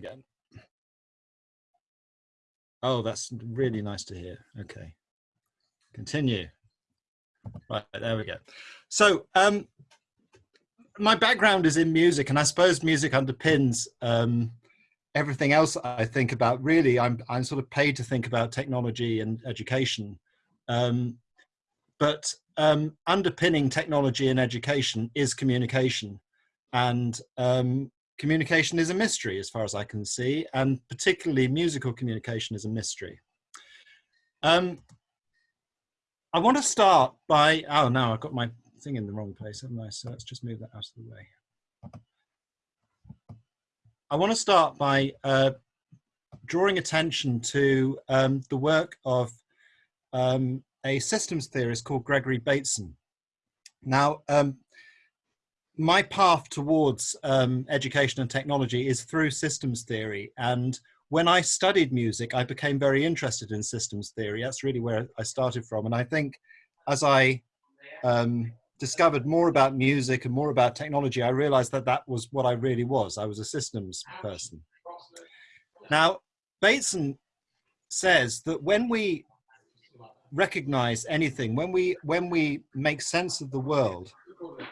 again. Oh, that's really nice to hear. Okay, continue. Right, there we go. So um, my background is in music and I suppose music underpins um, everything else I think about. Really, I'm, I'm sort of paid to think about technology and education. Um, but um, underpinning technology and education is communication. And um, communication is a mystery as far as I can see, and particularly musical communication is a mystery. Um, I want to start by, oh no, I've got my thing in the wrong place, haven't I? So let's just move that out of the way. I want to start by uh, drawing attention to um, the work of um, a systems theorist called Gregory Bateson. Now, um, my path towards um, education and technology is through systems theory. And when I studied music, I became very interested in systems theory. That's really where I started from. And I think as I um, discovered more about music and more about technology, I realized that that was what I really was. I was a systems person. Now, Bateson says that when we recognize anything, when we, when we make sense of the world,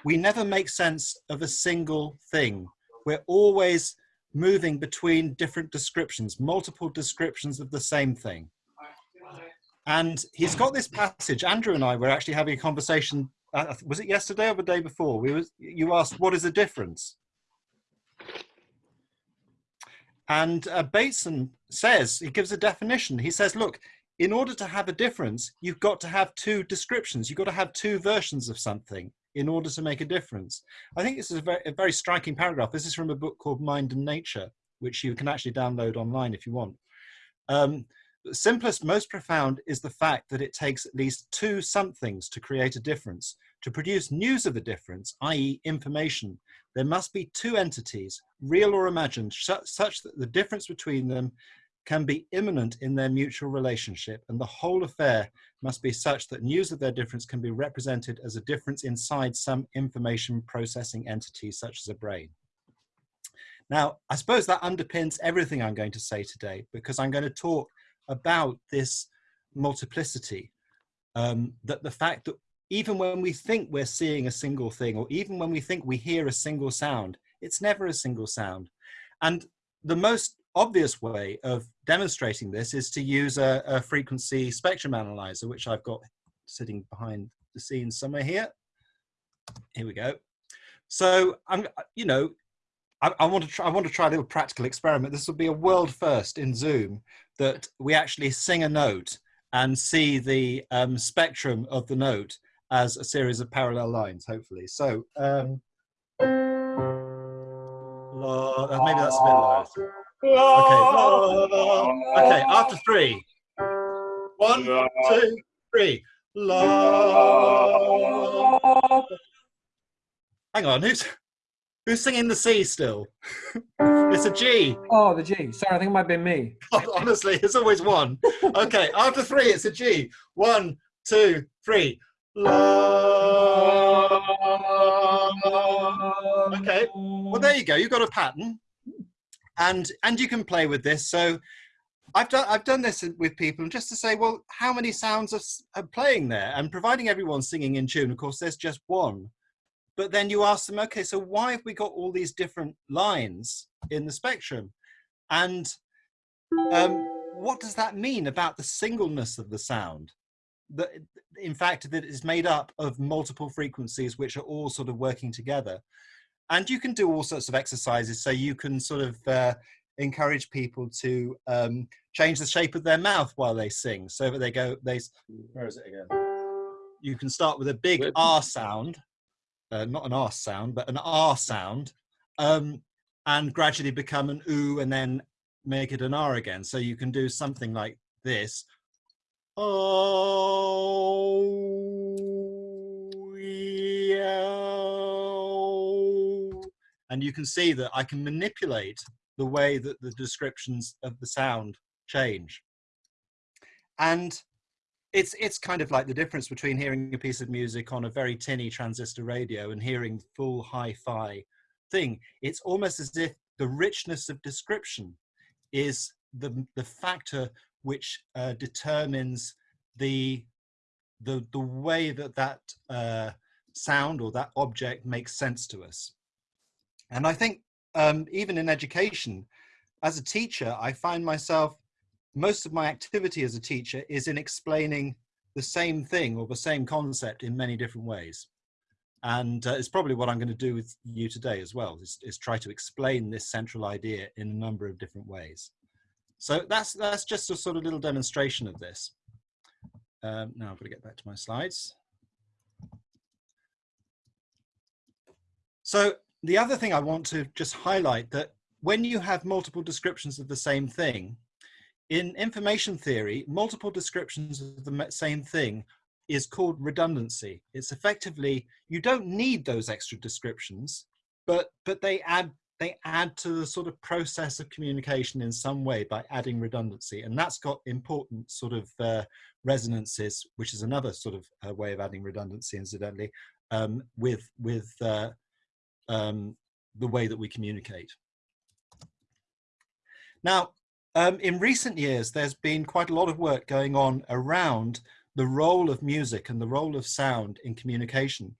we never make sense of a single thing. We're always moving between different descriptions, multiple descriptions of the same thing. And he's got this passage, Andrew and I were actually having a conversation, uh, was it yesterday or the day before? We was, you asked, what is the difference? And uh, Bateson says, he gives a definition. He says, look, in order to have a difference, you've got to have two descriptions. You've got to have two versions of something in order to make a difference. I think this is a very, a very striking paragraph. This is from a book called Mind and Nature, which you can actually download online if you want. Um, simplest, most profound is the fact that it takes at least two somethings to create a difference. To produce news of a difference, i.e. information, there must be two entities, real or imagined, such that the difference between them can be immanent in their mutual relationship and the whole affair must be such that news of their difference can be represented as a difference inside some information processing entity such as a brain. Now, I suppose that underpins everything I'm going to say today because I'm going to talk about this multiplicity, um, that the fact that even when we think we're seeing a single thing or even when we think we hear a single sound, it's never a single sound. And the most obvious way of demonstrating this is to use a, a, frequency spectrum analyzer, which I've got sitting behind the scenes somewhere here. Here we go. So I'm, you know, I, I, want to try. I want to try a little practical experiment. This will be a world first in Zoom that we actually sing a note and see the um, spectrum of the note as a series of parallel lines. Hopefully, so. Um, maybe that's a bit low. Okay. Okay, after three. One, two, three. La. Hang on, who's who's singing the C still? it's a G. Oh, the G. Sorry, I think it might be me. Honestly, it's always one. Okay, after three, it's a G. One, two, three. La. Okay, well, there you go. You've got a pattern and and you can play with this. So I've done I've done this with people just to say, well, how many sounds are, are playing there? And providing everyone's singing in tune, of course, there's just one. But then you ask them, okay, so why have we got all these different lines in the spectrum? And um, what does that mean about the singleness of the sound? That, in fact, that it is made up of multiple frequencies which are all sort of working together and you can do all sorts of exercises so you can sort of uh, encourage people to um, change the shape of their mouth while they sing so that they go they where is it again? You can start with a big r sound uh, not an r sound but an r sound um, and gradually become an oo and then make it an r again. So you can do something like this. Oh and you can see that I can manipulate the way that the descriptions of the sound change. And it's it's kind of like the difference between hearing a piece of music on a very tinny transistor radio and hearing full hi-fi thing. It's almost as if the richness of description is the, the factor which uh, determines the, the, the way that that uh, sound or that object makes sense to us. And I think um, even in education, as a teacher, I find myself, most of my activity as a teacher is in explaining the same thing or the same concept in many different ways. And uh, it's probably what I'm going to do with you today as well, is, is try to explain this central idea in a number of different ways. So that's, that's just a sort of little demonstration of this. Um, now I've got to get back to my slides. So the other thing I want to just highlight that when you have multiple descriptions of the same thing, in information theory, multiple descriptions of the same thing is called redundancy. It's effectively, you don't need those extra descriptions, but, but they add they add to the sort of process of communication in some way by adding redundancy. And that's got important sort of uh, resonances, which is another sort of uh, way of adding redundancy, incidentally, um, with, with uh, um, the way that we communicate. Now, um, in recent years, there's been quite a lot of work going on around the role of music and the role of sound in communication.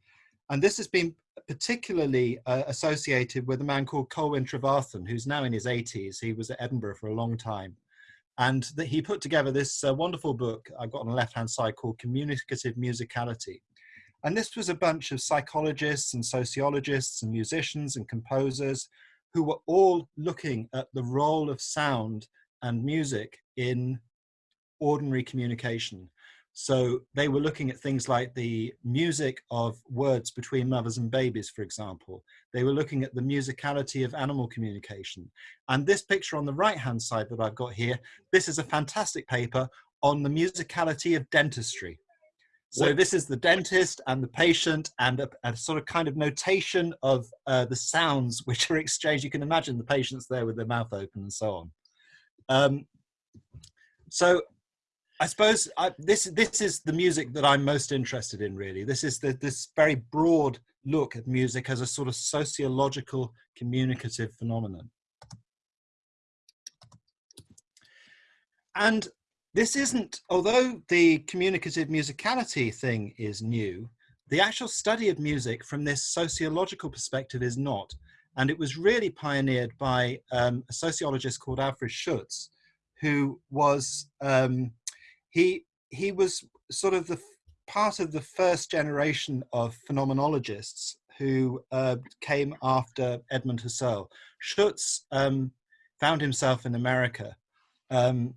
And this has been particularly uh, associated with a man called Colwyn Trevarthen, who's now in his 80s. He was at Edinburgh for a long time. And that he put together this uh, wonderful book I've got on the left-hand side called Communicative Musicality. And this was a bunch of psychologists and sociologists and musicians and composers who were all looking at the role of sound and music in ordinary communication. So they were looking at things like the music of words between mothers and babies, for example. They were looking at the musicality of animal communication. And this picture on the right-hand side that I've got here, this is a fantastic paper on the musicality of dentistry. So this is the dentist and the patient and a, a sort of kind of notation of uh, the sounds which are exchanged. You can imagine the patients there with their mouth open and so on. Um, so I suppose I, this this is the music that I'm most interested in. Really, this is the, this very broad look at music as a sort of sociological communicative phenomenon. And this isn't, although the communicative musicality thing is new, the actual study of music from this sociological perspective is not. And it was really pioneered by um, a sociologist called Alfred Schutz, who was um, he he was sort of the part of the first generation of phenomenologists who uh, came after Edmund Husserl. Schutz um, found himself in America um,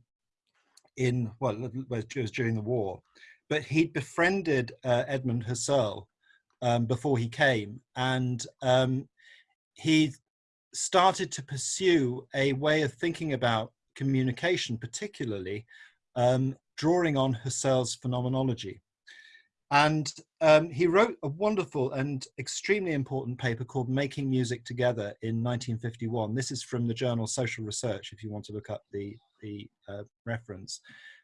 in, well, it was during the war, but he'd befriended uh, Edmund Husserl um, before he came and um, he started to pursue a way of thinking about communication particularly um, drawing on Husserl's phenomenology. And um, he wrote a wonderful and extremely important paper called Making Music Together in 1951. This is from the journal Social Research, if you want to look up the, the uh, reference.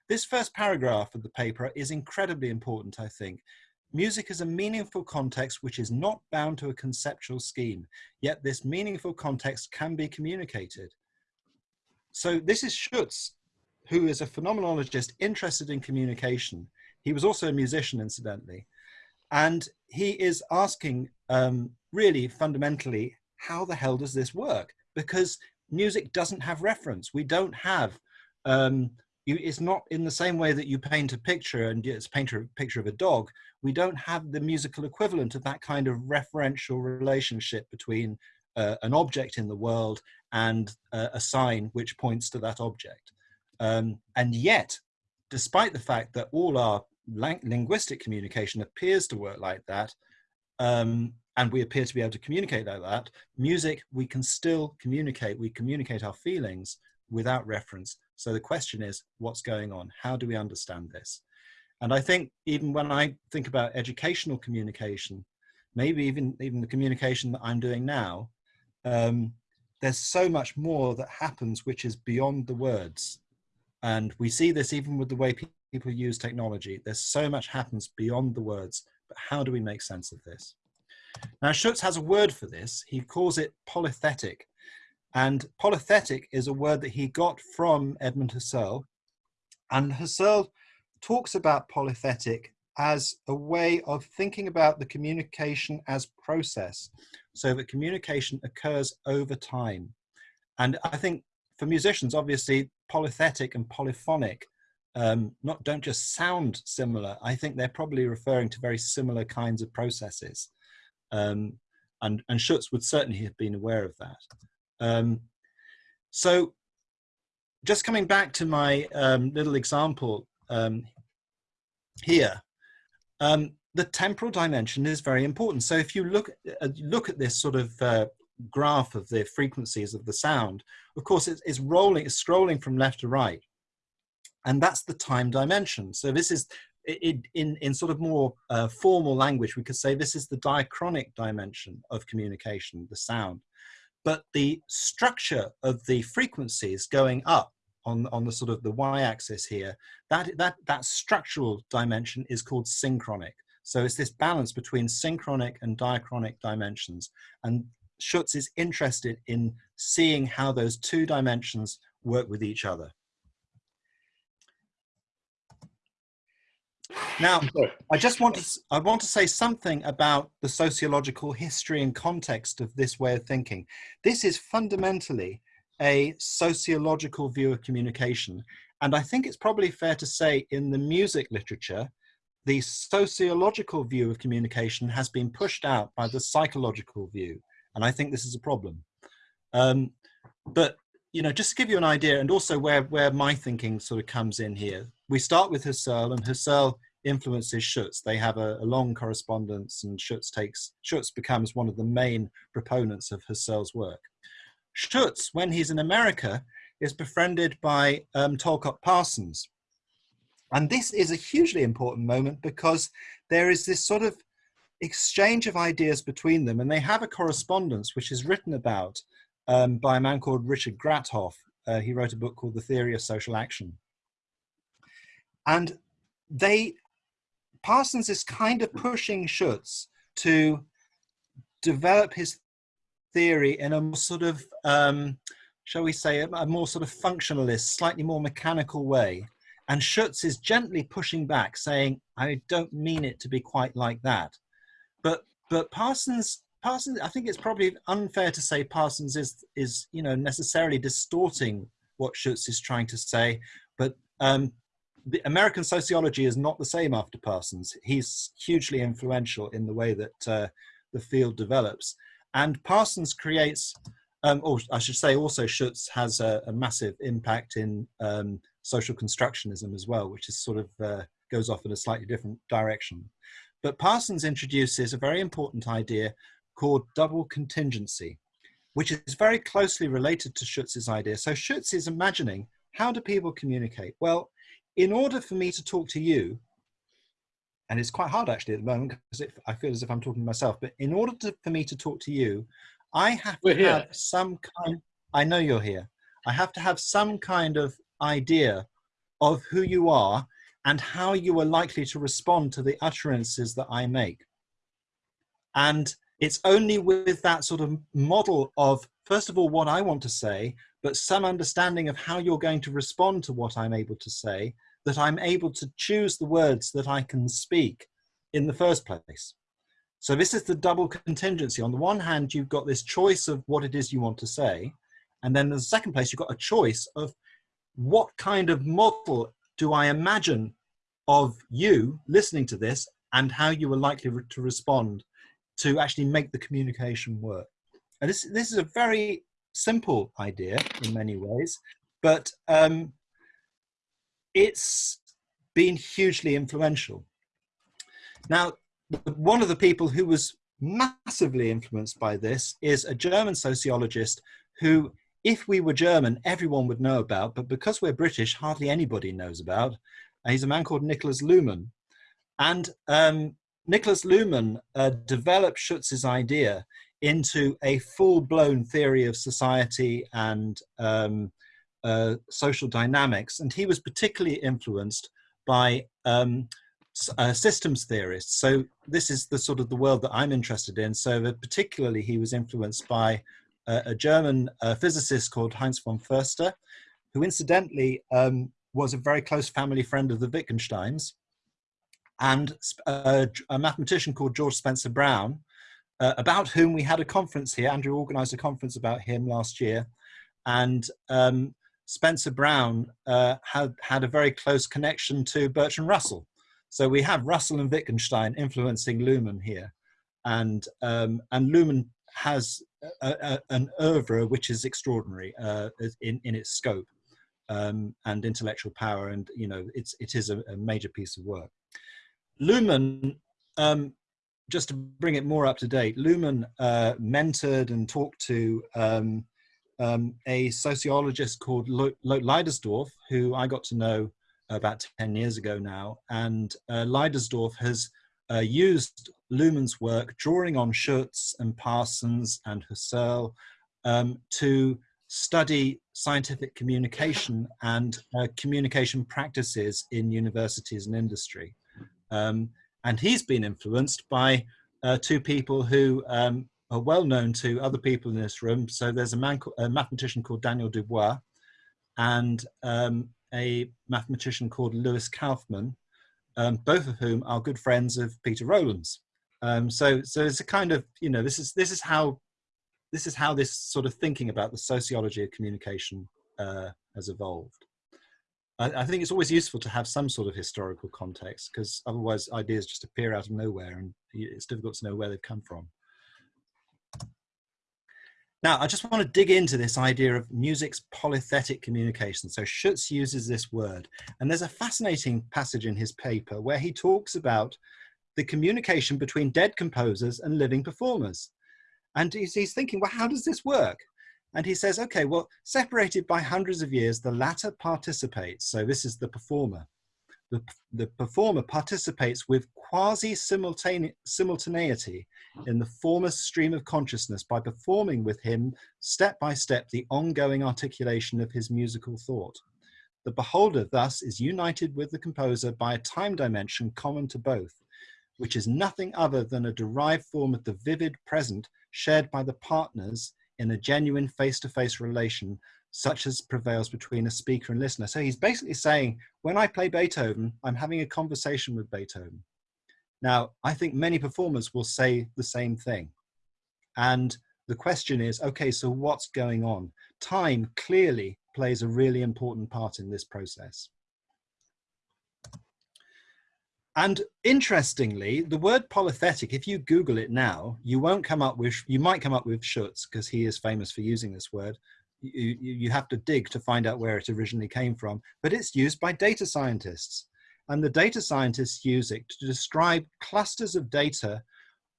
This first paragraph of the paper is incredibly important, I think. Music is a meaningful context which is not bound to a conceptual scheme, yet this meaningful context can be communicated. So this is Schutz who is a phenomenologist interested in communication. He was also a musician, incidentally. And he is asking um, really fundamentally, how the hell does this work? Because music doesn't have reference. We don't have, um, you, it's not in the same way that you paint a picture and it's paint a picture of a dog. We don't have the musical equivalent of that kind of referential relationship between uh, an object in the world and uh, a sign which points to that object. Um, and yet, despite the fact that all our linguistic communication appears to work like that, um, and we appear to be able to communicate like that, music, we can still communicate, we communicate our feelings without reference. So the question is, what's going on? How do we understand this? And I think even when I think about educational communication, maybe even, even the communication that I'm doing now, um, there's so much more that happens which is beyond the words. And we see this even with the way people use technology. There's so much happens beyond the words, but how do we make sense of this? Now, Schutz has a word for this. He calls it polythetic. And polythetic is a word that he got from Edmund Husserl. And Husserl talks about polythetic as a way of thinking about the communication as process so that communication occurs over time. And I think for musicians, obviously, polythetic and polyphonic um, not don't just sound similar. I think they're probably referring to very similar kinds of processes. Um, and, and Schutz would certainly have been aware of that. Um, so just coming back to my um, little example um, here, um, the temporal dimension is very important. So if you look, uh, look at this sort of uh, graph of the frequencies of the sound, of course it's, it's rolling, it's scrolling from left to right. And that's the time dimension. So this is, it, in, in sort of more uh, formal language, we could say this is the diachronic dimension of communication, the sound. But the structure of the frequencies going up on, on the sort of the y-axis here, that, that, that structural dimension is called synchronic. So it's this balance between synchronic and diachronic dimensions. And Schutz is interested in seeing how those two dimensions work with each other. Now, I just want to, I want to say something about the sociological history and context of this way of thinking. This is fundamentally a sociological view of communication. And I think it's probably fair to say in the music literature, the sociological view of communication has been pushed out by the psychological view. And I think this is a problem. Um, but, you know, just to give you an idea and also where, where my thinking sort of comes in here, we start with Husserl and Husserl influences Schutz. They have a, a, long correspondence and Schutz takes, Schutz becomes one of the main proponents of Husserl's work. Schutz, when he's in America, is befriended by um, Parsons. And this is a hugely important moment because there is this sort of exchange of ideas between them and they have a correspondence which is written about um, by a man called Richard Grathoff. Uh, he wrote a book called The Theory of Social Action. And they, Parsons is kind of pushing Schutz to develop his theory in a sort of, um, shall we say, a, more sort of functionalist, slightly more mechanical way. And Schutz is gently pushing back, saying, I don't mean it to be quite like that. But, but Parsons, Parsons, I think it's probably unfair to say Parsons is, is you know, necessarily distorting what Schutz is trying to say. But um, the American sociology is not the same after Parsons. He's hugely influential in the way that uh, the field develops. And Parsons creates, um, or I should say also Schutz has a, a massive impact in um, social constructionism as well, which is sort of uh, goes off in a slightly different direction. But Parsons introduces a very important idea called double contingency, which is very closely related to Schutz's idea. So Schutz is imagining, how do people communicate? Well, in order for me to talk to you, and it's quite hard actually at the moment because I feel as if I'm talking to myself, but in order to, for me to talk to you, I have We're to here. have some kind, I know you're here. I have to have some kind of idea of who you are and how you are likely to respond to the utterances that I make. And it's only with that sort of model of, first of all, what I want to say, but some understanding of how you're going to respond to what I'm able to say, that I'm able to choose the words that I can speak in the first place. So this is the double contingency. On the one hand, you've got this choice of what it is you want to say. And then in the second place, you've got a choice of what kind of model do I imagine of you listening to this and how you are likely to respond to actually make the communication work. And this, this is a very simple idea in many ways, but um, it's been hugely influential. Now, one of the people who was massively influenced by this is a German sociologist who, if we were German, everyone would know about, but because we're British, hardly anybody knows about. Uh, he's a man called Niklas Luhmann. And um, Niklas Luhmann uh, developed Schutz's idea into a full-blown theory of society and um, uh, social dynamics, and he was particularly influenced by um, uh, systems theorists. So this is the sort of the world that I'm interested in. So particularly he was influenced by a, a German uh, physicist called Heinz von Förster, who incidentally um, was a very close family friend of the Wittgensteins, and a, a mathematician called George Spencer Brown, uh, about whom we had a conference here. Andrew organized a conference about him last year. And um, Spencer Brown uh, had, had a very close connection to Bertrand Russell. So we have Russell and Wittgenstein influencing Luhmann here. And, um, and Luhmann has a, a, an oeuvre which is extraordinary uh, in, in its scope um, and intellectual power. And, you know, it's, it is a, a major piece of work. Luhmann um, just to bring it more up to date, Luhmann uh, mentored and talked to um, um, a sociologist called Loet Leydesdorff, who I got to know about 10 years ago now. And uh, Leidersdorf has uh, used Luhmann's work, drawing on Schutz and Parsons and Husserl, um, to study scientific communication and uh, communication practices in universities and industry. Um, and he's been influenced by uh, two people who um, are well known to other people in this room. So there's a man, a mathematician called Daniel Dubois, and um, a mathematician called Louis Kauffman, um, both of whom are good friends of Peter Rowlands. Um, so, so it's a kind of you know this is this is how this is how this sort of thinking about the sociology of communication uh, has evolved. I, I, think it's always useful to have some sort of historical context because otherwise ideas just appear out of nowhere and it's difficult to know where they've come from. Now, I just want to dig into this idea of music's polythetic communication. So Schutz uses this word, and there's a fascinating passage in his paper where he talks about the communication between dead composers and living performers. And he's, he's thinking, well, how does this work? And he says, okay, well, separated by hundreds of years, the latter participates. So this is the performer. The, the performer participates with quasi-simultaneity in the former's stream of consciousness by performing with him step by step the ongoing articulation of his musical thought. The beholder thus is united with the composer by a time dimension common to both, which is nothing other than a derived form of the vivid present shared by the partners in a genuine face-to-face -face relation such as prevails between a speaker and listener. So he's basically saying, when I play Beethoven, I'm having a conversation with Beethoven. Now, I think many performers will say the same thing. And the question is, okay, so what's going on? Time clearly plays a really important part in this process. And interestingly, the word polythetic, if you Google it now, you won't come up with, you might come up with Schutz because he is famous for using this word. You, you have to dig to find out where it originally came from, but it's used by data scientists. And the data scientists use it to describe clusters of data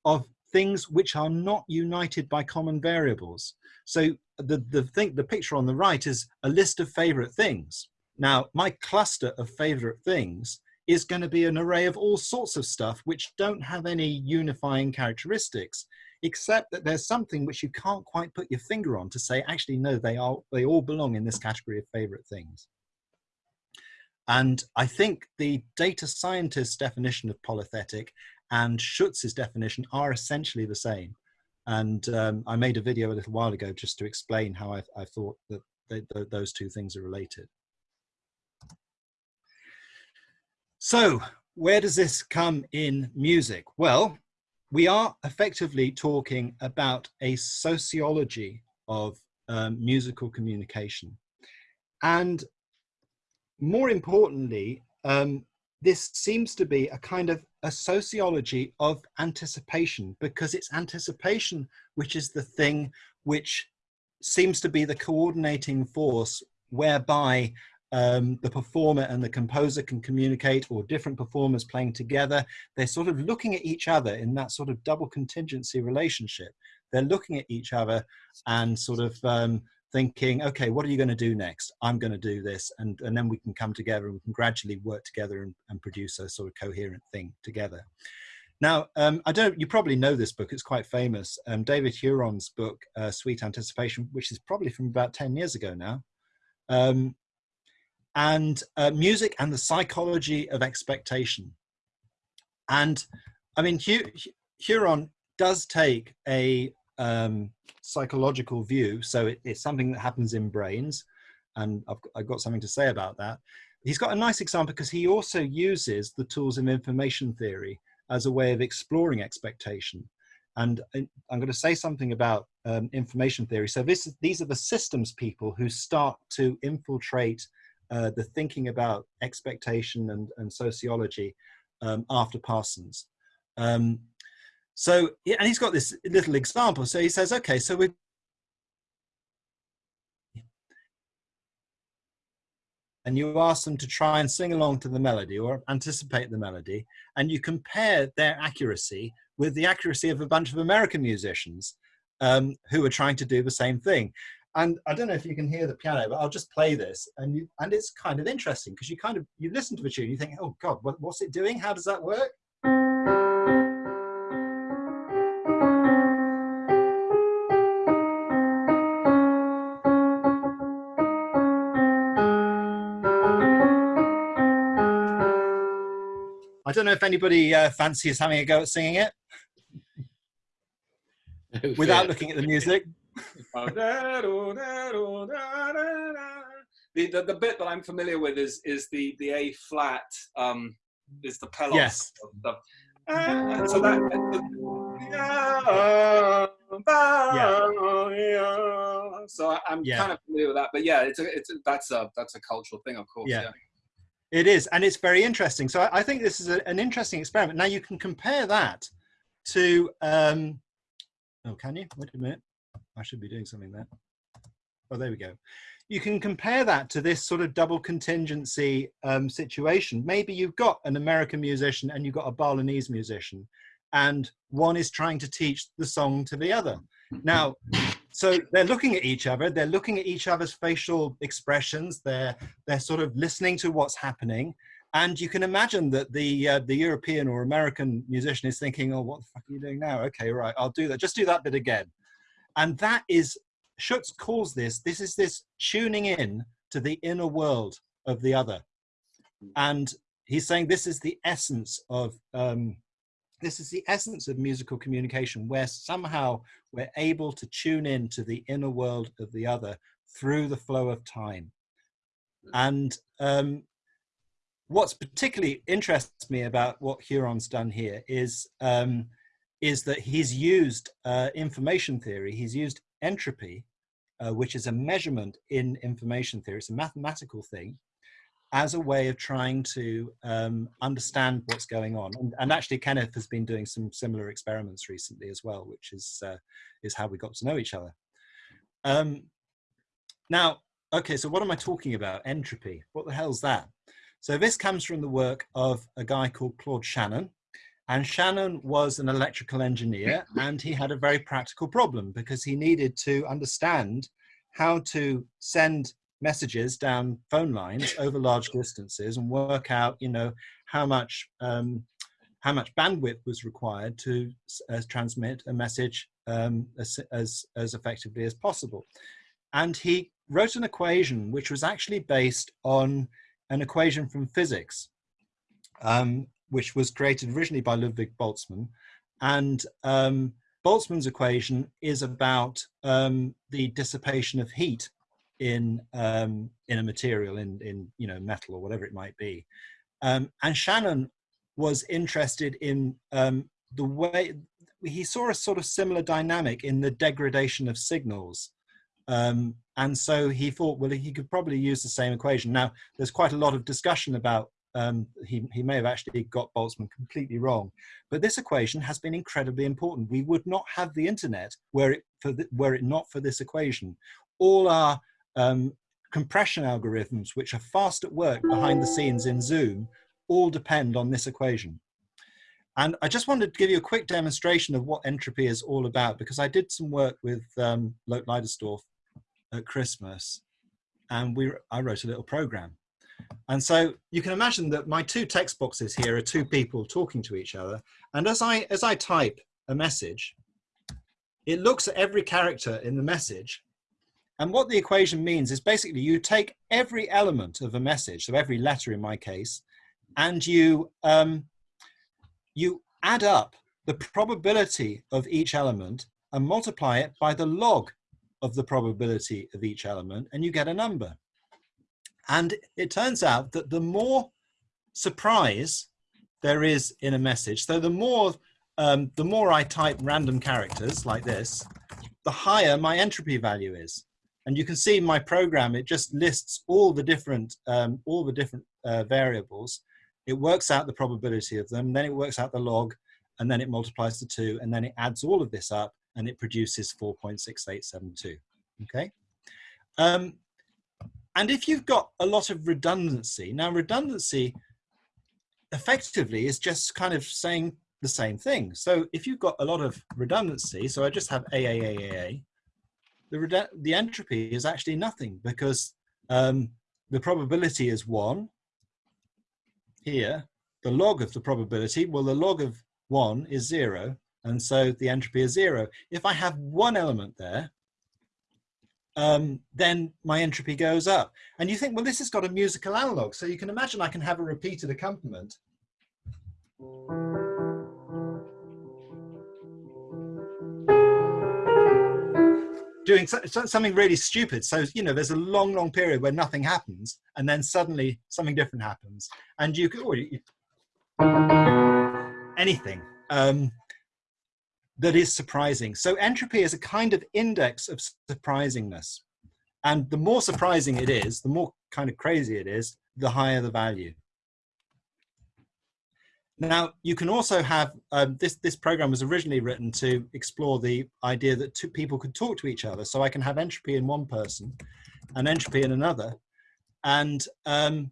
of things which are not united by common variables. So the, the, thing, the picture on the right is a list of favorite things. Now, my cluster of favorite things is going to be an array of all sorts of stuff which don't have any unifying characteristics, except that there's something which you can't quite put your finger on to say, actually, no, they, are, they all belong in this category of favorite things. And I think the data scientist's definition of polythetic and Schutz's definition are essentially the same. And um, I made a video a little while ago just to explain how I, I thought that they, those two things are related. So where does this come in music? Well, we are effectively talking about a sociology of um, musical communication. And more importantly, um, this seems to be a kind of a sociology of anticipation because it's anticipation which is the thing which seems to be the coordinating force whereby um, the performer and the composer can communicate or different performers playing together. They're sort of looking at each other in that sort of double contingency relationship. They're looking at each other and sort of um, thinking, okay, what are you going to do next? I'm going to do this. And, and then we can come together and we can gradually work together and, and produce a sort of coherent thing together. Now, um, I don't, you probably know this book, it's quite famous. Um, David Huron's book, uh, Sweet Anticipation, which is probably from about 10 years ago now. Um, and uh, music and the psychology of expectation. And I mean, Huron does take a, um, psychological view. So it, it's something that happens in brains. And I've, I've got something to say about that. He's got a nice example because he also uses the tools of information theory as a way of exploring expectation. And I'm going to say something about um, information theory. So this, these are the systems people who start to infiltrate uh, the thinking about expectation and, and sociology um, after Parsons. Um, so, and he's got this little example. So he says, okay, so we and you ask them to try and sing along to the melody or anticipate the melody, and you compare their accuracy with the accuracy of a bunch of American musicians um, who are trying to do the same thing. And I don't know if you can hear the piano, but I'll just play this, and you, and it's kind of interesting because you kind of you listen to the tune, you think, oh God, what, what's it doing? How does that work? I don't know if anybody uh, fancies having a go at singing it no without looking at the music. The, the, the bit that I'm familiar with is is the the A flat um is the pelog. Yes. The, uh, so that. yeah. So I'm yeah. kind of familiar with that, but yeah, it's a, it's a, that's a that's a cultural thing, of course. yeah. yeah. It is, and it's very interesting. So I, I think this is a, an interesting experiment. Now you can compare that to, um, oh, can you? Wait a minute. I should be doing something there. Oh, there we go. You can compare that to this sort of double contingency um, situation. Maybe you've got an American musician and you've got a Balinese musician, and one is trying to teach the song to the other. Now, so they're looking at each other, they're looking at each other's facial expressions, they're, they're sort of listening to what's happening. And you can imagine that the, uh, the European or American musician is thinking, oh, what the fuck are you doing now? Okay, right, I'll do that. Just do that bit again. And that is, Schutz calls this, this is this tuning in to the inner world of the other. And he's saying this is the essence of um, this is the essence of musical communication where somehow we're able to tune in to the inner world of the other through the flow of time. And um, what's particularly interests me about what Huron's done here is um, is that he's used uh, information theory he's used entropy uh, which is a measurement in information theory it's a mathematical thing as a way of trying to um, understand what's going on. And, and, actually, Kenneth has been doing some similar experiments recently as well, which is uh, is how we got to know each other. Um, now, okay, so what am I talking about? Entropy. What the hell's that? So this comes from the work of a guy called Claude Shannon. And Shannon was an electrical engineer and he had a very practical problem because he needed to understand how to send messages down phone lines over large distances and work out, you know, how much um, how much bandwidth was required to uh, transmit a message um, as, as, as effectively as possible. And he wrote an equation which was actually based on an equation from physics, um, which was created originally by Ludwig Boltzmann. And um, Boltzmann's equation is about um, the dissipation of heat in um, in a material in in you know metal or whatever it might be. Um, and Shannon was interested in um, the way he saw a sort of similar dynamic in the degradation of signals. Um, and so he thought well he could probably use the same equation. Now there's quite a lot of discussion about um, he, he may have actually got Boltzmann completely wrong. But this equation has been incredibly important. We would not have the internet were it, for the, were it not for this equation. All our um, compression algorithms, which are fast at work behind the scenes in Zoom, all depend on this equation. And I just wanted to give you a quick demonstration of what entropy is all about, because I did some work with um, Loet Leydesdorff at Christmas, and we, I wrote a little program. And so you can imagine that my two text boxes here are two people talking to each other. And as I, as I type a message, it looks at every character in the message and what the equation means is basically you take every element of a message, so every letter in my case, and you, um, you add up the probability of each element and multiply it by the log of the probability of each element and you get a number. And it turns out that the more surprise there is in a message, so the more, um, the more I type random characters like this, the higher my entropy value is. And you can see my program, it just lists all the different, um, all the different uh, variables. It works out the probability of them, then it works out the log, and then it multiplies the two, and then it adds all of this up, and it produces 4.6872, okay? Um, and if you've got a lot of redundancy, now redundancy effectively is just kind of saying the same thing. So if you've got a lot of redundancy, so I just have AAAAA, the, the entropy is actually nothing because um, the probability is one here. The log of the probability, well, the log of one is zero, and so the entropy is zero. If I have one element there, um, then my entropy goes up. And you think, well, this has got a musical analog. So you can imagine I can have a repeated accompaniment. Doing so, so, something really stupid. So, you know, there's a long, long period where nothing happens and then suddenly something different happens. And you could, anything. Um, that is surprising. So entropy is a kind of index of surprisingness. And the more surprising it is, the more kind of crazy it is, the higher the value. Now, you can also have, um, this, this program was originally written to explore the idea that two people could talk to each other. So I can have entropy in one person and entropy in another. And um,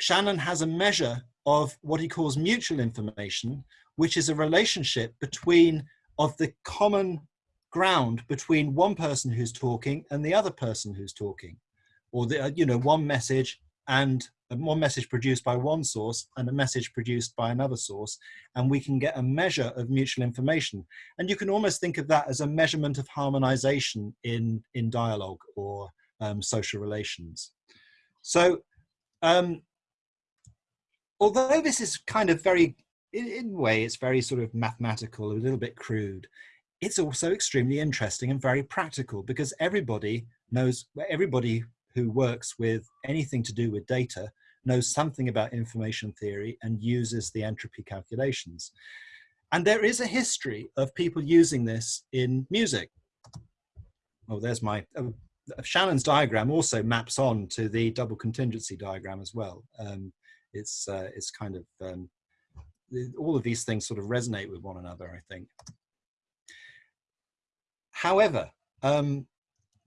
Shannon has a measure of what he calls mutual information, which is a relationship between of the common ground between one person who's talking and the other person who's talking. Or the uh, you know one message and uh, one message produced by one source and a message produced by another source and we can get a measure of mutual information. And you can almost think of that as a measurement of harmonization in in dialogue or um, social relations. So um, although this is kind of very in, in a way, it's very sort of mathematical, a little bit crude. It's also extremely interesting and very practical because everybody knows, everybody who works with anything to do with data knows something about information theory and uses the entropy calculations. And there is a history of people using this in music. Oh, there's my, uh, Shannon's diagram also maps on to the double contingency diagram as well. Um, it's, uh, it's kind of um, all of these things sort of resonate with one another, I think. However, um,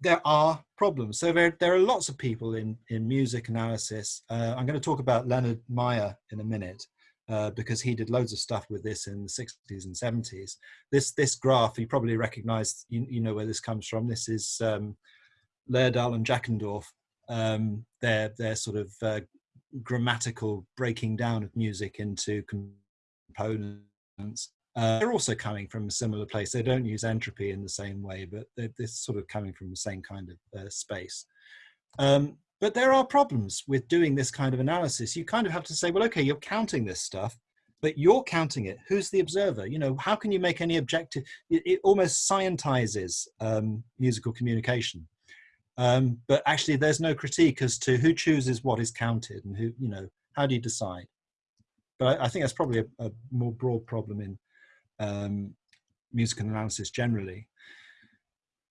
there are problems. So there, there are lots of people in, in music analysis. Uh, I'm going to talk about Leonard Meyer in a minute uh, because he did loads of stuff with this in the 60s and 70s. This, this graph, you probably recognize, you, you know where this comes from. This is um, and Jackendoff. Um, they're, they're sort of uh, grammatical breaking down of music into Uh, they're also coming from a similar place. They don't use entropy in the same way, but they're, they're sort of coming from the same kind of uh, space. Um, but there are problems with doing this kind of analysis. You kind of have to say, well, okay, you're counting this stuff, but you're counting it. Who's the observer? You know, how can you make any objective? It, it almost scientizes um, musical communication. Um, but actually, there's no critique as to who chooses what is counted and who, you know, how do you decide? But I, I think that's probably a, a, more broad problem in um, musical analysis generally.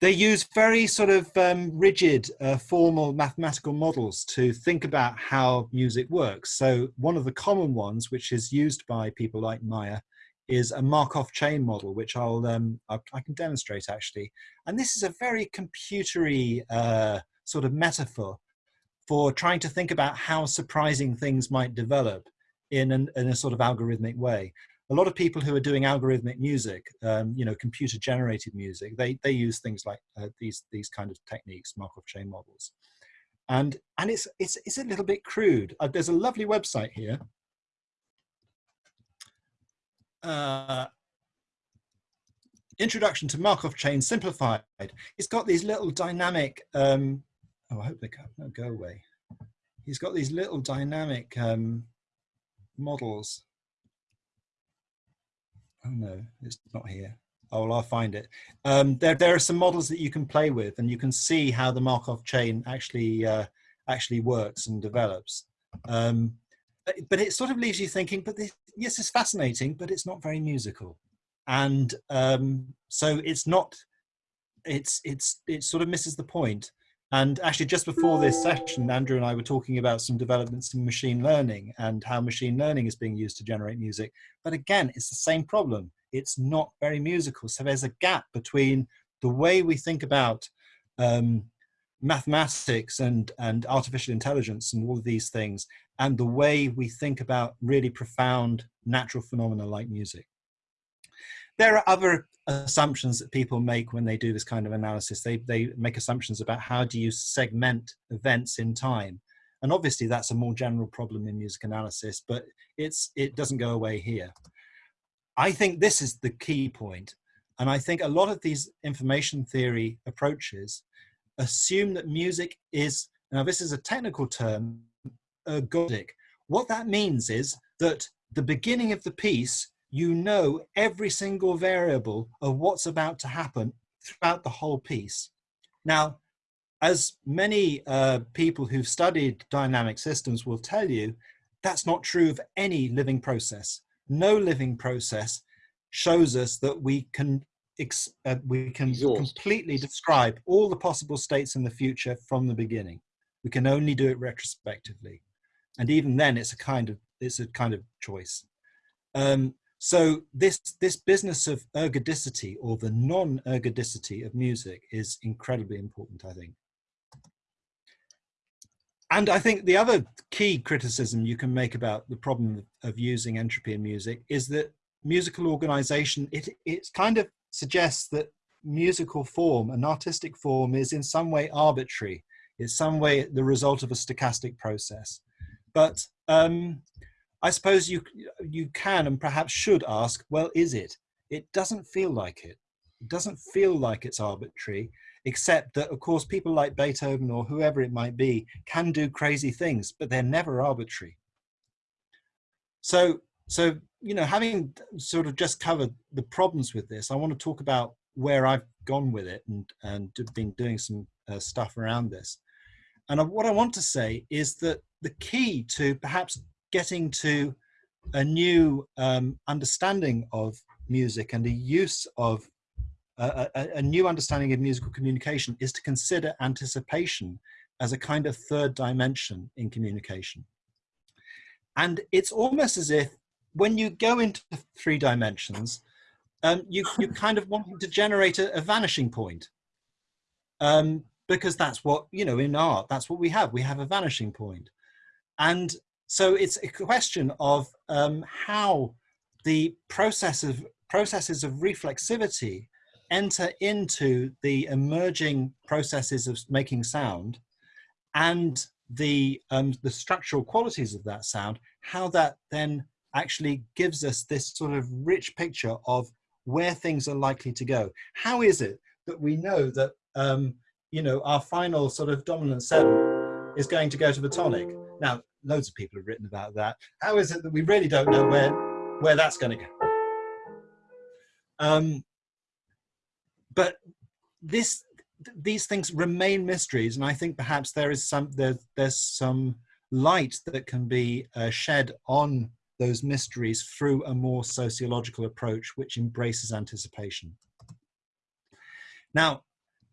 They use very sort of um, rigid, uh, formal mathematical models to think about how music works. So one of the common ones, which is used by people like Meyer, is a Markov chain model, which I'll um, I, I, can demonstrate actually. And this is a very computery uh, sort of metaphor for trying to think about how surprising things might develop in, an, in a sort of algorithmic way. A lot of people who are doing algorithmic music, um, you know, computer generated music, they, they use things like uh, these, these kind of techniques, Markov chain models. And, and it's, it's, it's a little bit crude. Uh, there's a lovely website here. Uh, Introduction to Markov Chain Simplified. It's got these little dynamic, um, oh, I hope they go, go away. He's got these little dynamic um, models. Oh no, it's not here. Oh, well, I'll find it. Um, there, there are some models that you can play with, and you can see how the Markov chain actually uh, actually works and develops. Um, but, but, it sort of leaves you thinking, but this, yes, it's fascinating, but it's not very musical, and um, so it's not. It's it's it sort of misses the point. And actually, just before this session, Andrew and I were talking about some developments in machine learning and how machine learning is being used to generate music. But again, it's the same problem it's not very musical. So there's a gap between the way we think about um, mathematics and, and artificial intelligence and all of these things and the way we think about really profound natural phenomena like music. There are other assumptions that people make when they do this kind of analysis. They, they make assumptions about how do you segment events in time. And obviously that's a more general problem in music analysis, but it's, it doesn't go away here. I think this is the key point. And I think a lot of these information theory approaches assume that music is, now this is a technical term, ergodic. What that means is that the beginning of the piece, you know every single variable of what's about to happen throughout the whole piece. Now, as many uh, people who've studied dynamic systems will tell you, that's not true of any living process no living process shows us that we can uh, we can Exhaust. completely describe all the possible states in the future from the beginning. We can only do it retrospectively, and even then, it's a kind of it's a kind of choice. Um, so this this business of ergodicity or the non-ergodicity of music is incredibly important, I think. And I think the other key criticism you can make about the problem of using entropy in music is that musical organization, it, it kind of suggests that musical form, an artistic form is in some way arbitrary. It's some way the result of a stochastic process. But um, I suppose you, you can and perhaps should ask, well, is it? It doesn't feel like it. It doesn't feel like it's arbitrary except that of course people like Beethoven or whoever it might be can do crazy things, but they're never arbitrary. So, so you know, having sort of just covered the problems with this, I want to talk about where I've gone with it and, and been doing some uh, stuff around this. And what I want to say is that the key to perhaps getting to a new um, understanding of music and the use of a, a, new understanding of musical communication is to consider anticipation as a kind of third dimension in communication. And it's almost as if when you go into three dimensions, um, you, you kind of want to generate a, a vanishing point. Um, because that's what, you know, in art, that's what we have. We have a vanishing point. And so it's a question of um, how the process of processes of reflexivity enter into the emerging processes of making sound and the um, the structural qualities of that sound, how that then actually gives us this sort of rich picture of where things are likely to go. How is it that we know that um, you know our final sort of dominant seven is going to go to the tonic? Now, loads of people have written about that. How is it that we really don't know where where that's going to go? Um, but this these things remain mysteries and i think perhaps there is some there, there's some light that can be uh, shed on those mysteries through a more sociological approach which embraces anticipation now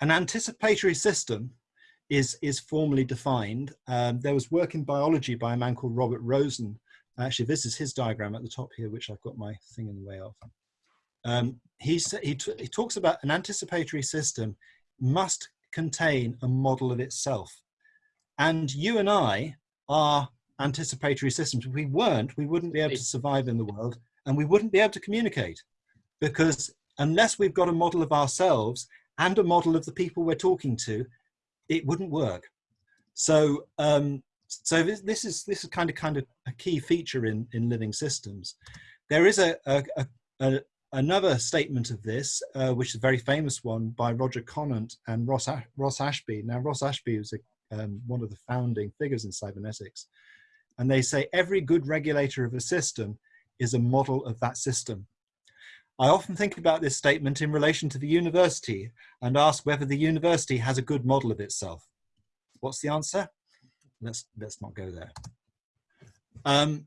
an anticipatory system is is formally defined um, there was work in biology by a man called robert rosen actually this is his diagram at the top here which i've got my thing in the way of um, he, he, he talks about an anticipatory system must contain a model of itself. And you and I are anticipatory systems. If we weren't, we wouldn't be able to survive in the world and we wouldn't be able to communicate because unless we've got a model of ourselves and a model of the people we're talking to, it wouldn't work. So, um, so this, this, is this is kind of kind of a key feature in in living systems. There is a, a, a, another statement of this, uh, which is a very famous one by Roger Conant and Ross, Ross Ashby. Now, Ross Ashby was a, um, one of the founding figures in cybernetics. And they say every good regulator of a system is a model of that system. I often think about this statement in relation to the university and ask whether the university has a good model of itself. What's the answer? Let's, let's not go there. Um,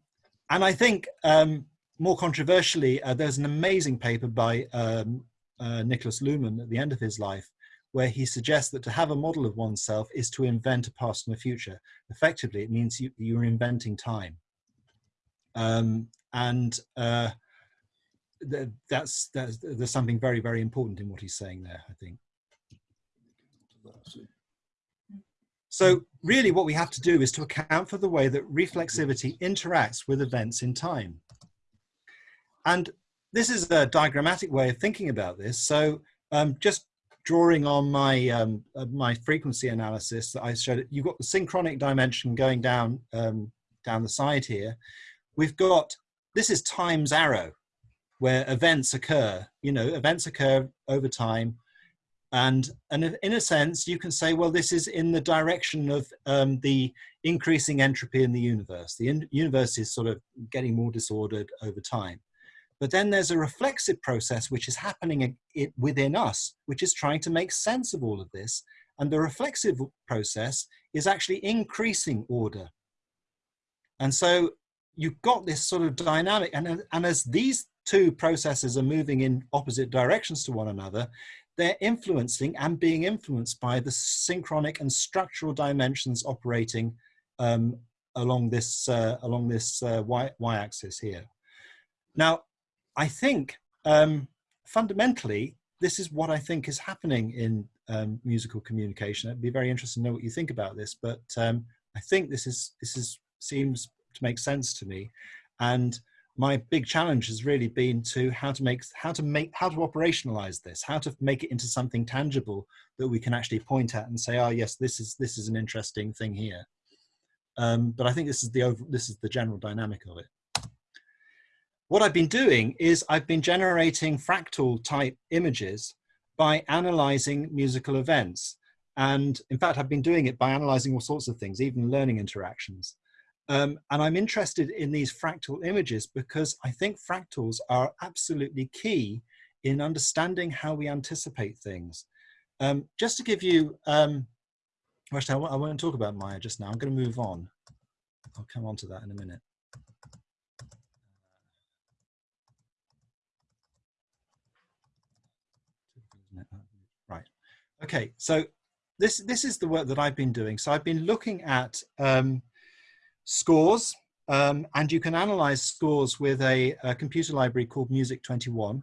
and I think um, more controversially, uh, there's an amazing paper by um, uh, Niklas Luhmann at the end of his life, where he suggests that to have a model of oneself is to invent a past and a future. Effectively, it means you, you're inventing time. Um, and uh, th that's, that's, there's something very, very important in what he's saying there, I think. So really what we have to do is to account for the way that reflexivity interacts with events in time. And this is a diagrammatic way of thinking about this. So um, just drawing on my, um, uh, my frequency analysis that I showed, you've got the synchronic dimension going down, um, down the side here. We've got, this is time's arrow, where events occur, you know, events occur over time and, and in a sense, you can say, well, this is in the direction of um, the increasing entropy in the universe. The in universe is sort of getting more disordered over time. But then there's a reflexive process which is happening within us, which is trying to make sense of all of this. And the reflexive process is actually increasing order. And so you've got this sort of dynamic, and, and as these two processes are moving in opposite directions to one another, they're influencing and being influenced by the synchronic and structural dimensions operating um, along this uh, along this uh, y, y axis here. Now, I think um, fundamentally this is what I think is happening in um, musical communication. I'd be very interested to know what you think about this, but um, I think this is this is seems to make sense to me, and my big challenge has really been to how to make how to make how to operationalize this how to make it into something tangible that we can actually point at and say oh yes this is this is an interesting thing here. Um, but i think this is the over this is the general dynamic of it. What i've been doing is i've been generating fractal type images by analyzing musical events. And in fact i've been doing it by analyzing all sorts of things even learning interactions um, and I'm interested in these fractal images because I think fractals are absolutely key in understanding how we anticipate things. Um, just to give you, um, actually, I, I won't talk about Meyer just now. I'm going to move on. I'll come on to that in a minute. Right. Okay. So this this is the work that I've been doing. So I've been looking at um, scores, um, and you can analyze scores with a, a, computer library called Music 21.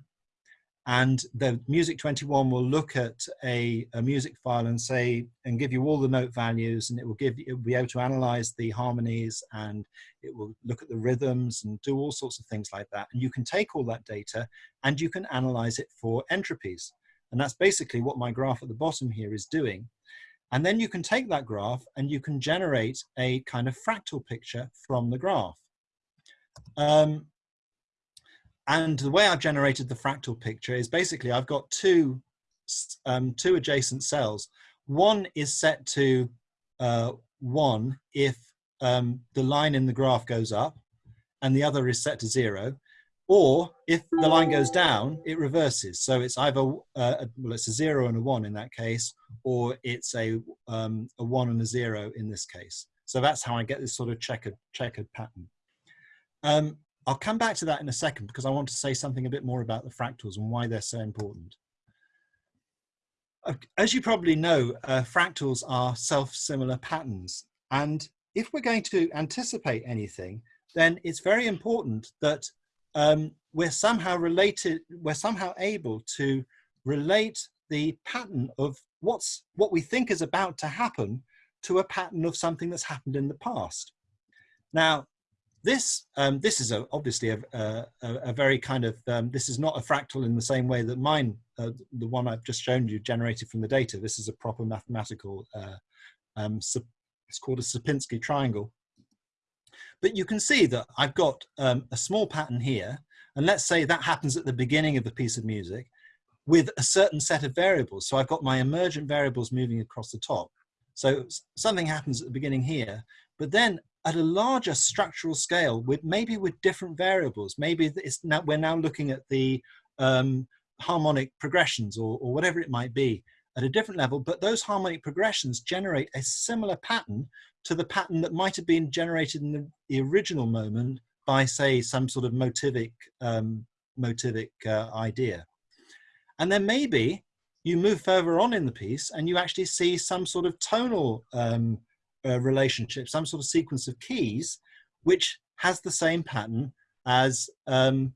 And the Music 21 will look at a, a, music file and say, and give you all the note values, and it will give it will be able to analyze the harmonies and it will look at the rhythms and do all sorts of things like that. And you can take all that data and you can analyze it for entropies. And that's basically what my graph at the bottom here is doing. And then you can take that graph and you can generate a kind of fractal picture from the graph. Um, and the way I've generated the fractal picture is basically I've got two, um, two adjacent cells. One is set to uh, one if um, the line in the graph goes up and the other is set to zero. Or if the line goes down, it reverses. So it's either, uh, well, it's a zero and a one in that case, or it's a, um, a one and a zero in this case. So that's how I get this sort of checkered, checkered pattern. Um, I'll come back to that in a second because I want to say something a bit more about the fractals and why they're so important. As you probably know, uh, fractals are self-similar patterns. And if we're going to anticipate anything, then it's very important that um, we're somehow related, we're somehow able to relate the pattern of what's what we think is about to happen to a pattern of something that's happened in the past. Now, this um, this is a, obviously a, a, a, very kind of um, this is not a fractal in the same way that mine, uh, the one I've just shown you, generated from the data. This is a proper mathematical. Uh, um, it's called a Sierpinski triangle, but you can see that I've got um, a small pattern here, and let's say that happens at the beginning of the piece of music with a certain set of variables. So I've got my emergent variables moving across the top. So something happens at the beginning here, but then at a larger structural scale with maybe with different variables, maybe it's now, we're now looking at the um, harmonic progressions or, or whatever it might be at a different level, but those harmonic progressions generate a similar pattern to the pattern that might have been generated in the, the original moment by, say, some sort of motivic, um, motivic uh, idea. And then maybe you move further on in the piece and you actually see some sort of tonal um, uh, relationship, some sort of sequence of keys, which has the same pattern as um,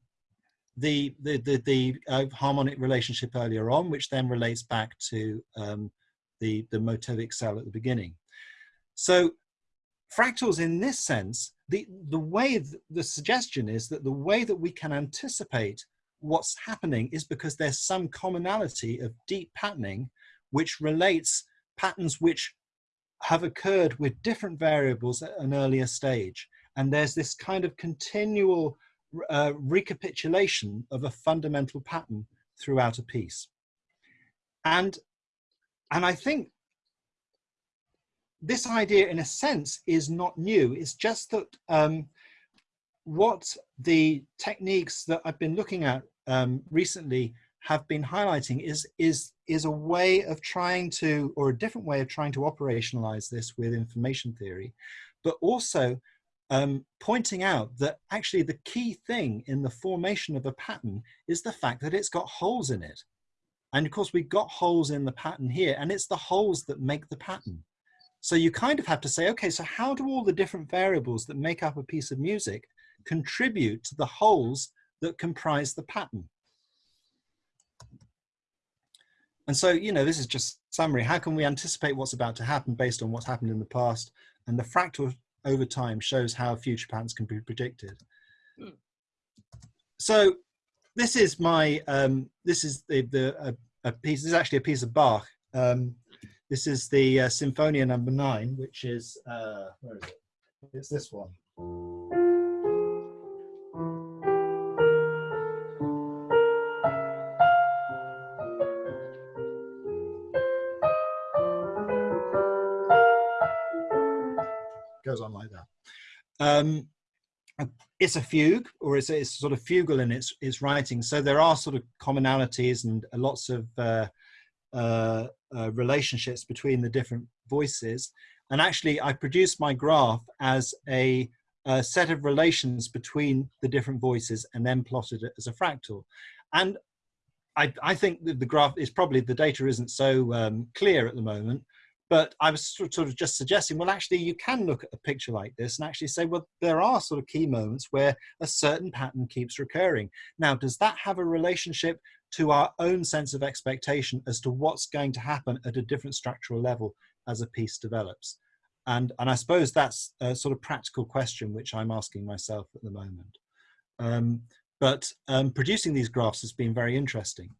the the the, the uh, harmonic relationship earlier on, which then relates back to um, the the motivic cell at the beginning. So fractals, in this sense, the the way th the suggestion is that the way that we can anticipate what's happening is because there's some commonality of deep patterning, which relates patterns which have occurred with different variables at an earlier stage. And there's this kind of continual uh, recapitulation of a fundamental pattern throughout a piece. And, and I think this idea, in a sense, is not new. It's just that um, what the techniques that I've been looking at um, recently have been highlighting is, is, is a way of trying to, or a different way of trying to operationalize this with information theory, but also um, pointing out that actually the key thing in the formation of a pattern is the fact that it's got holes in it. And of course, we've got holes in the pattern here, and it's the holes that make the pattern. So you kind of have to say, okay, so how do all the different variables that make up a piece of music contribute to the holes that comprise the pattern? And so, you know, this is just summary. How can we anticipate what's about to happen based on what's happened in the past? And the fractal over time shows how future patterns can be predicted. Mm. So this is my, um, this is the, the a, a, piece, this is actually a piece of Bach. Um, this is the uh, Sinfonia number nine, which is, uh, where is it? It's this one. Goes on like that. Um, it's a fugue or it's, it's sort of fugal in its, its writing. So there are sort of commonalities and lots of uh, uh, uh, relationships between the different voices. And actually I produced my graph as a, a, set of relations between the different voices and then plotted it as a fractal. And I, I think that the graph is probably, the data isn't so um, clear at the moment, but I was sort of just suggesting, well, actually, you can look at a picture like this and actually say, well, there are sort of key moments where a certain pattern keeps recurring. Now, does that have a relationship to our own sense of expectation as to what's going to happen at a different structural level as a piece develops? And, and I suppose that's a sort of practical question which I'm asking myself at the moment. Um, but um, producing these graphs has been very interesting.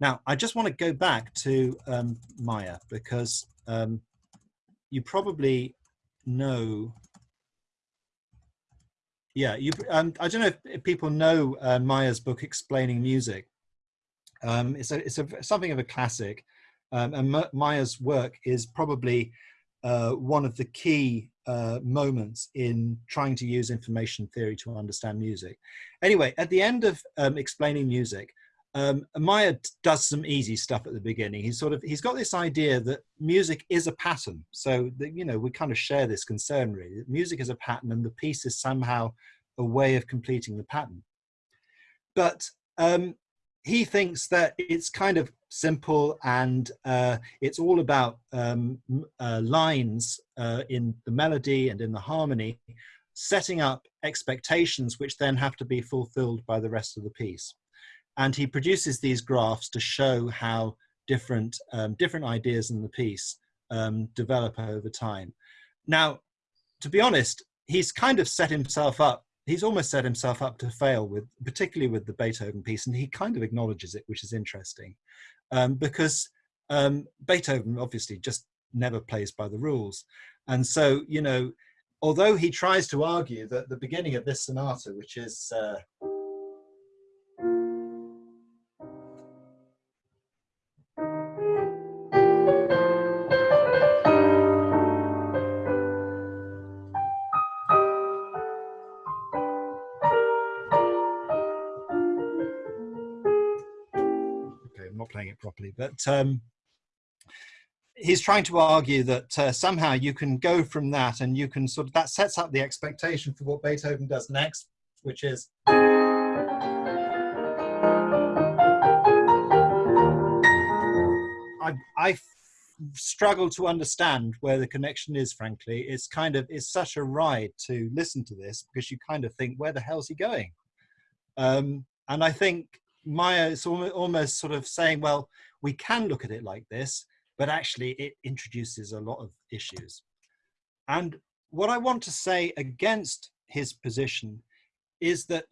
Now, I just want to go back to um, Meyer because um, you probably know yeah you um, i don't know if people know uh, Meyer's book explaining music. Um, it's a it's a something of a classic. Um, and Meyer's work is probably uh, one of the key uh, moments in trying to use information theory to understand music. Anyway at the end of um, explaining music um, Meyer does some easy stuff at the beginning. He's sort of he's got this idea that music is a pattern. So that you know we kind of share this concern really. Music is a pattern, and the piece is somehow a way of completing the pattern. But um, he thinks that it's kind of simple and uh, it's all about um, uh, lines uh, in the melody and in the harmony, setting up expectations which then have to be fulfilled by the rest of the piece and he produces these graphs to show how different um, different ideas in the piece um, develop over time. Now, to be honest, he's kind of set himself up. He's almost set himself up to fail with, particularly with the Beethoven piece, and he kind of acknowledges it, which is interesting, um, because um, Beethoven obviously just never plays by the rules, and so you know, although he tries to argue that the beginning of this sonata, which is uh, properly, but um, he's trying to argue that uh, somehow you can go from that and you can sort of, that sets up the expectation for what Beethoven does next, which is. I, I struggle to understand where the connection is, frankly. It's kind of, it's such a ride to listen to this because you kind of think, where the hell's he going? Um, and I think Meyer is almost sort of saying, well, we can look at it like this, but actually it introduces a lot of issues. And what I want to say against his position is that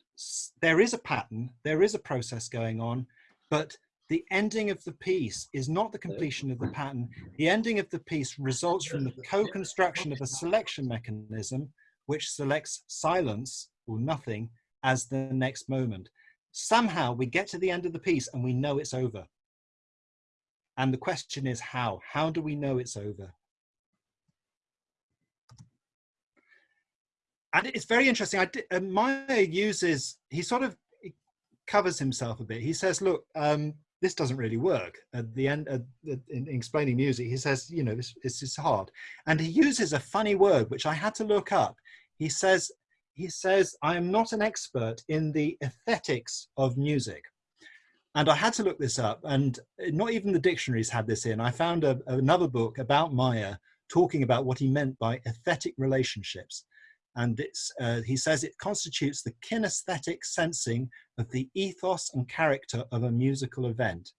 there is a pattern, there is a process going on, but the ending of the piece is not the completion of the pattern. The ending of the piece results from the co-construction of a selection mechanism which selects silence or nothing as the next moment. Somehow we get to the end of the piece and we know it's over. And the question is how? How do we know it's over? And it's very interesting. I did, uh, Meyer uses, he sort of covers himself a bit. He says, look, um, this doesn't really work. At the end, uh, in, explaining music, he says, you know, this, this is hard. And he uses a funny word, which I had to look up. He says, he says, I am not an expert in the aesthetics of music. And I had to look this up, and not even the dictionaries had this in. I found a, another book about Meyer talking about what he meant by aesthetic relationships. And it's, uh, he says it constitutes the kinesthetic sensing of the ethos and character of a musical event.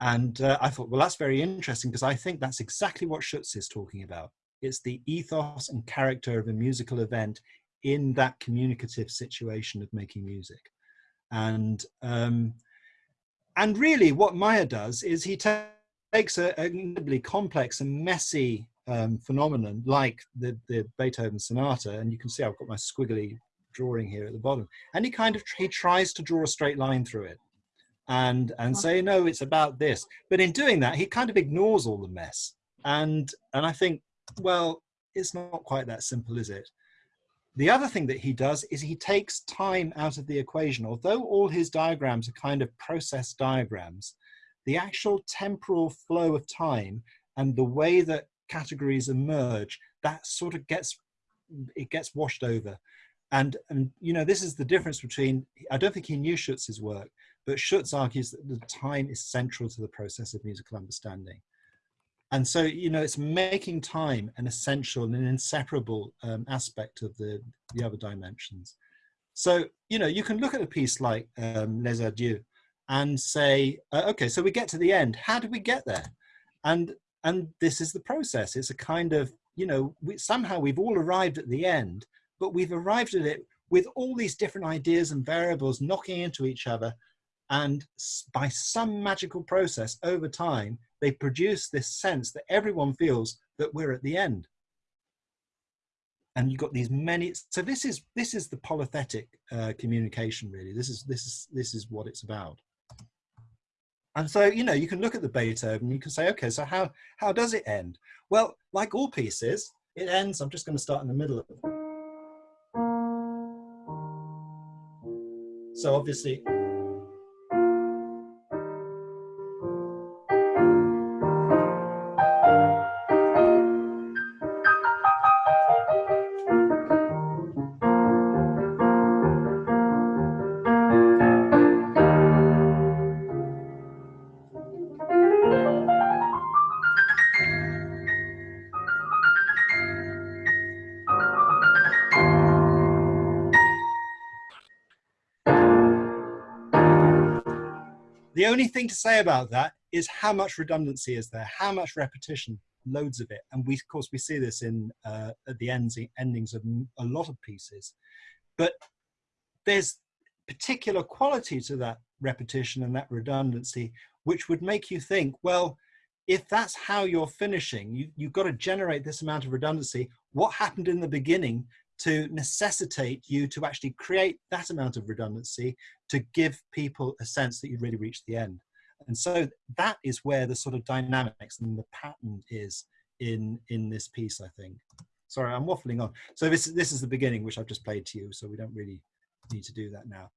And uh, I thought, well, that's very interesting because I think that's exactly what Schutz is talking about. It's the ethos and character of a musical event in that communicative situation of making music and um, and really what Meyer does is he takes a, a incredibly complex and messy um, phenomenon like the, the Beethoven sonata, and you can see I've got my squiggly drawing here at the bottom, and he kind of he tries to draw a straight line through it. And and say no it's about this. But in doing that he kind of ignores all the mess. And and i think well it's not quite that simple is it the other thing that he does is he takes time out of the equation. Although all his diagrams are kind of process diagrams, the actual temporal flow of time and the way that categories emerge, that sort of gets, it gets washed over. And, and you know, this is the difference between, I don't think he knew Schutz's work, but Schutz argues that the time is central to the process of musical understanding. And so, you know, it's making time an essential and an inseparable um, aspect of the, the other dimensions. So, you know, you can look at a piece like um, Les Adieux and say, uh, okay, so we get to the end. How do we get there? And and this is the process. It's a kind of, you know, we, somehow we've all arrived at the end, but we've arrived at it with all these different ideas and variables knocking into each other. And by some magical process over time, they produce this sense that everyone feels that we're at the end. And you've got these many, so this is, this is the polythetic uh, communication really. This is, this, is, this is what it's about. And so, you know, you can look at the Beethoven, and you can say, okay, so how, how does it end? Well, like all pieces, it ends, I'm just going to start in the middle of it. So obviously, only thing to say about that is how much redundancy is there, how much repetition, loads of it. And we, of course, we see this in uh, at the ends, endings of a lot of pieces. But there's particular quality to that repetition and that redundancy, which would make you think, well, if that's how you're finishing, you, you've got to generate this amount of redundancy. What happened in the beginning to necessitate you to actually create that amount of redundancy to give people a sense that you've really reached the end. And so that is where the sort of dynamics and the pattern is in, in this piece, I think. Sorry, I'm waffling on. So this, this is the beginning, which I've just played to you, so we don't really need to do that now.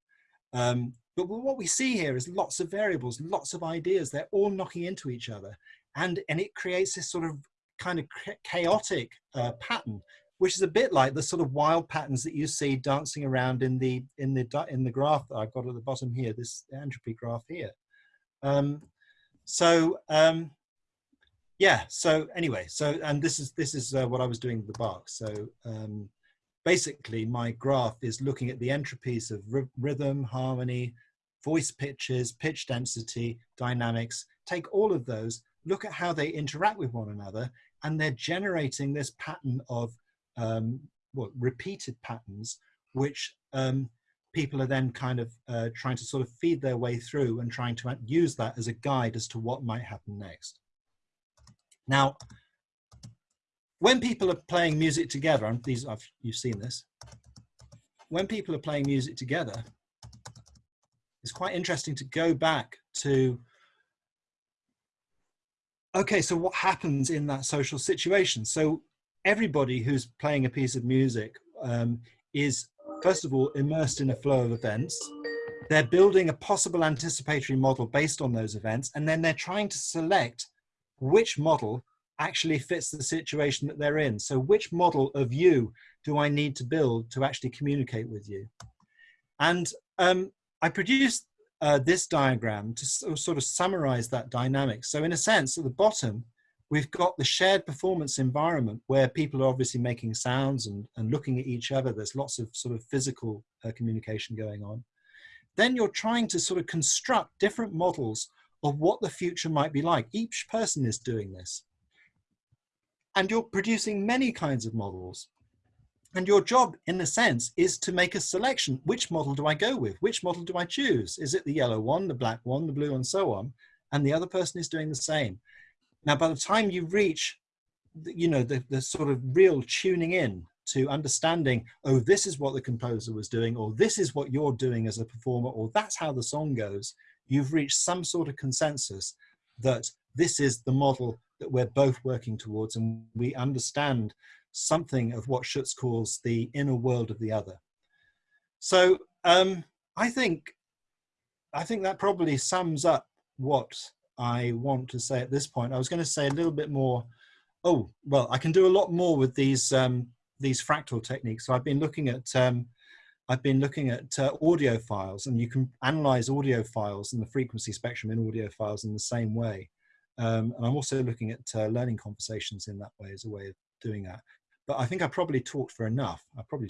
Um, but what we see here is lots of variables, lots of ideas. They're all knocking into each other. And, and it creates this sort of kind of chaotic uh, pattern, which is a bit like the sort of wild patterns that you see dancing around in the, in the, in the graph that I've got at the bottom here, this entropy graph here. Um, so um, yeah, so anyway, so, and this is, this is uh, what I was doing with the Bach. So um, basically my graph is looking at the entropies of rhythm, harmony, voice pitches, pitch density, dynamics, take all of those, look at how they interact with one another, and they're generating this pattern of um, what repeated patterns, which um, people are then kind of uh, trying to sort of feed their way through and trying to use that as a guide as to what might happen next. Now, when people are playing music together, and these I've, you've seen this, when people are playing music together, it's quite interesting to go back to, okay, so what happens in that social situation? So everybody who's playing a piece of music um, is, first of all, immersed in a flow of events. They're building a possible anticipatory model based on those events, and then they're trying to select which model actually fits the situation that they're in. So which model of you do I need to build to actually communicate with you? And um, I produced uh, this diagram to sort of summarize that dynamic. So in a sense, at the bottom, we've got the shared performance environment where people are obviously making sounds and, and looking at each other. There's lots of sort of physical uh, communication going on. Then you're trying to sort of construct different models of what the future might be like. Each person is doing this. And you're producing many kinds of models. And your job, in a sense, is to make a selection. Which model do I go with? Which model do I choose? Is it the yellow one, the black one, the blue, and so on? And the other person is doing the same. Now, by the time you reach, you know, the, the sort of real tuning in to understanding, oh, this is what the composer was doing, or this is what you're doing as a performer, or that's how the song goes, you've reached some sort of consensus that this is the model that we're both working towards and we understand something of what Schutz calls the inner world of the other. So um, I think I think that probably sums up what I want to say at this point. I was going to say a little bit more. Oh, well, I can do a lot more with these um, these fractal techniques. So I've been looking at um, I've been looking at uh, audio files, and you can analyze audio files and the frequency spectrum in audio files in the same way. Um, and I'm also looking at uh, learning conversations in that way as a way of doing that. But I think I probably talked for enough. I probably